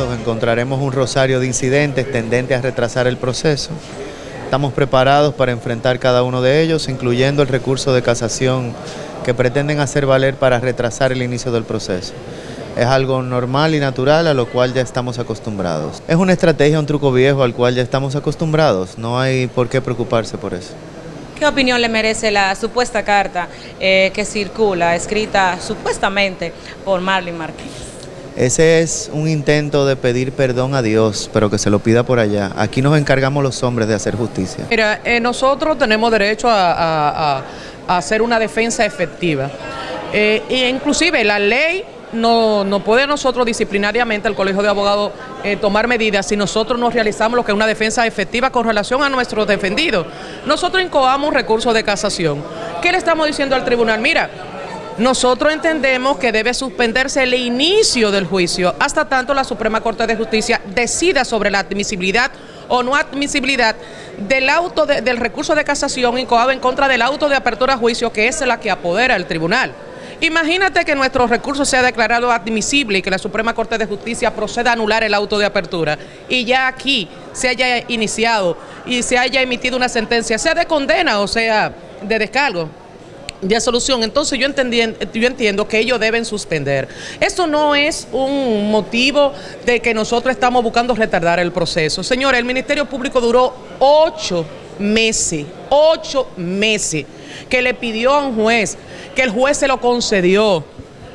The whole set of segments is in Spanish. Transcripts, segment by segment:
encontraremos un rosario de incidentes tendentes a retrasar el proceso. Estamos preparados para enfrentar cada uno de ellos, incluyendo el recurso de casación que pretenden hacer valer para retrasar el inicio del proceso. Es algo normal y natural a lo cual ya estamos acostumbrados. Es una estrategia, un truco viejo al cual ya estamos acostumbrados. No hay por qué preocuparse por eso. ¿Qué opinión le merece la supuesta carta eh, que circula, escrita supuestamente por Marlene Martínez? Ese es un intento de pedir perdón a Dios, pero que se lo pida por allá. Aquí nos encargamos los hombres de hacer justicia. Mira, eh, nosotros tenemos derecho a, hacer una defensa efectiva. Eh, e inclusive la ley no, no puede nosotros disciplinariamente, el Colegio de Abogados, eh, tomar medidas si nosotros no realizamos lo que es una defensa efectiva con relación a nuestros defendidos. Nosotros incoamos un recurso de casación. ¿Qué le estamos diciendo al tribunal? Mira, nosotros entendemos que debe suspenderse el inicio del juicio hasta tanto la Suprema Corte de Justicia decida sobre la admisibilidad o no admisibilidad del auto de, del recurso de casación incoado en contra del auto de apertura a juicio que es la que apodera el tribunal. Imagínate que nuestro recurso sea declarado admisible y que la Suprema Corte de Justicia proceda a anular el auto de apertura y ya aquí se haya iniciado y se haya emitido una sentencia, sea de condena o sea de descargo de solución. Entonces yo, entendí, yo entiendo que ellos deben suspender. Esto no es un motivo de que nosotros estamos buscando retardar el proceso. Señores, el Ministerio Público duró ocho meses, ocho meses, que le pidió a un juez, que el juez se lo concedió.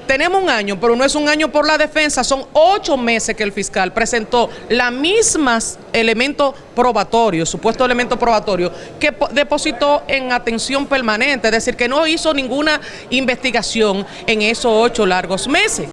Tenemos un año, pero no es un año por la defensa, son ocho meses que el fiscal presentó las mismas elementos probatorios, supuesto elemento probatorio, que depositó en atención permanente, es decir, que no hizo ninguna investigación en esos ocho largos meses.